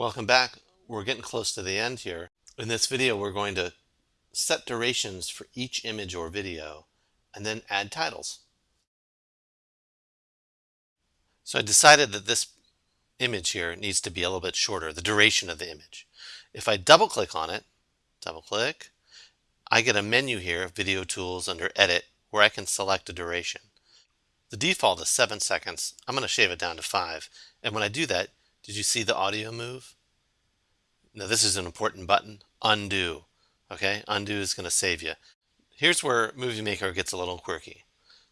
Welcome back. We're getting close to the end here. In this video, we're going to set durations for each image or video and then add titles. So I decided that this image here needs to be a little bit shorter, the duration of the image. If I double click on it, double click, I get a menu here, of Video Tools under Edit, where I can select a duration. The default is 7 seconds. I'm going to shave it down to 5. And when I do that, did you see the audio move? Now this is an important button, undo. Okay, undo is going to save you. Here's where Movie Maker gets a little quirky.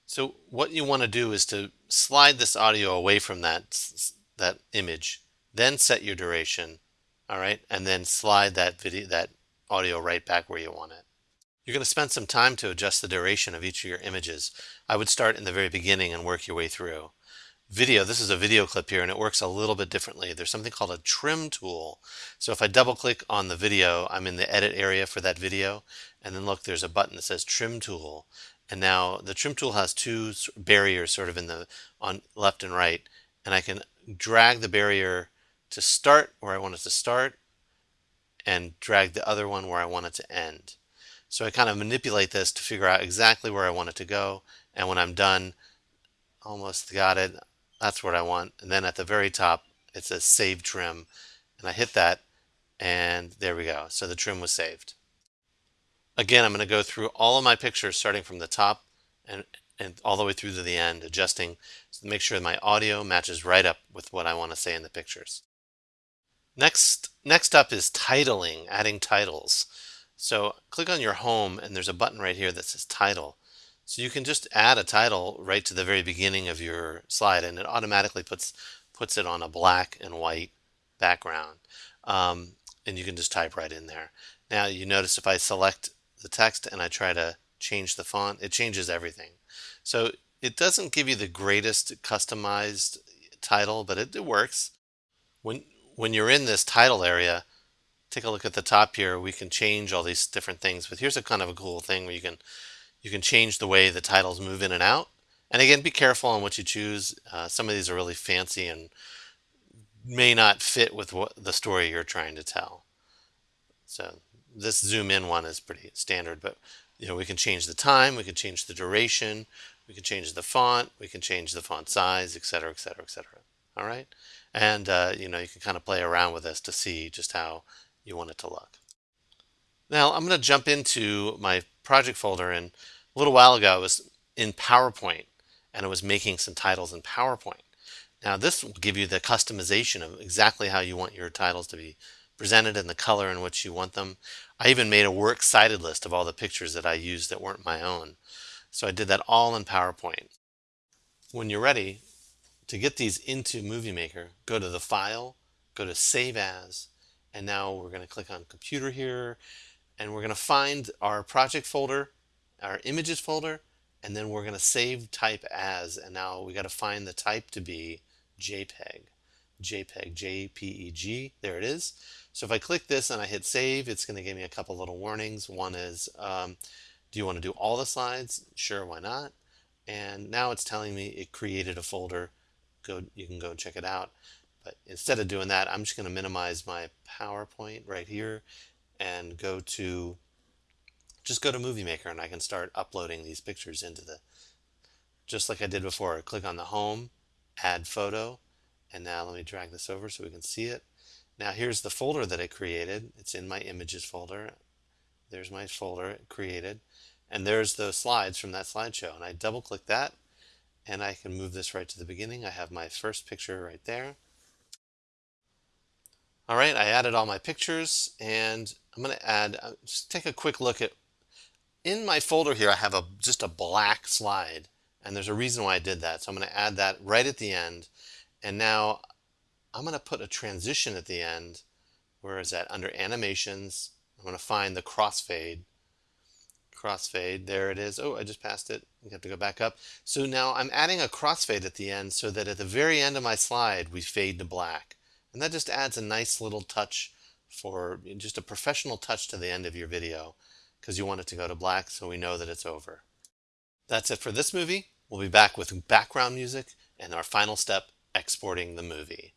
So what you want to do is to slide this audio away from that, that image, then set your duration, all right, and then slide that video, that audio right back where you want it. You're going to spend some time to adjust the duration of each of your images. I would start in the very beginning and work your way through. Video, this is a video clip here and it works a little bit differently. There's something called a trim tool. So if I double click on the video, I'm in the edit area for that video. And then look, there's a button that says trim tool. And now the trim tool has two barriers sort of in the on left and right. And I can drag the barrier to start where I want it to start and drag the other one where I want it to end. So I kind of manipulate this to figure out exactly where I want it to go. And when I'm done, almost got it, that's what I want. And then at the very top, it says save trim. And I hit that and there we go. So the trim was saved. Again, I'm going to go through all of my pictures starting from the top and, and all the way through to the end, adjusting to make sure my audio matches right up with what I want to say in the pictures. Next, next up is titling, adding titles. So click on your home and there's a button right here that says title. So you can just add a title right to the very beginning of your slide and it automatically puts puts it on a black and white background. Um, and you can just type right in there. Now you notice if I select the text and I try to change the font, it changes everything. So it doesn't give you the greatest customized title, but it, it works. When, when you're in this title area, take a look at the top here. We can change all these different things, but here's a kind of a cool thing where you can you can change the way the titles move in and out. And again, be careful on what you choose. Uh, some of these are really fancy and may not fit with what the story you're trying to tell. So this zoom in one is pretty standard, but you know we can change the time, we can change the duration, we can change the font, we can change the font size, etc., etc., etc. All right, and uh, you know you can kind of play around with this to see just how you want it to look. Now I'm going to jump into my project folder and a little while ago I was in PowerPoint and I was making some titles in PowerPoint. Now this will give you the customization of exactly how you want your titles to be presented and the color in which you want them. I even made a works cited list of all the pictures that I used that weren't my own. So I did that all in PowerPoint. When you're ready to get these into Movie Maker, go to the File, go to Save As, and now we're going to click on Computer here, and we're going to find our project folder, our images folder, and then we're going to save type as, and now we got to find the type to be JPEG. JPEG, JPEG, there it is. So if I click this and I hit save, it's going to give me a couple little warnings. One is, um, do you want to do all the slides? Sure, why not? And now it's telling me it created a folder. Go, you can go check it out. But instead of doing that, I'm just going to minimize my PowerPoint right here and go to just go to Movie Maker and I can start uploading these pictures into the just like I did before. Click on the home, add photo, and now let me drag this over so we can see it. Now here's the folder that I created. It's in my images folder. There's my folder created. And there's the slides from that slideshow. And I double click that and I can move this right to the beginning. I have my first picture right there. All right, I added all my pictures and I'm going to add, uh, just take a quick look at, in my folder here I have a just a black slide and there's a reason why I did that. So I'm going to add that right at the end and now I'm going to put a transition at the end. Where is that? Under animations, I'm going to find the crossfade. Crossfade, there it is. Oh, I just passed it. We have to go back up. So now I'm adding a crossfade at the end so that at the very end of my slide, we fade to black. And that just adds a nice little touch for just a professional touch to the end of your video because you want it to go to black so we know that it's over. That's it for this movie. We'll be back with background music and our final step, exporting the movie.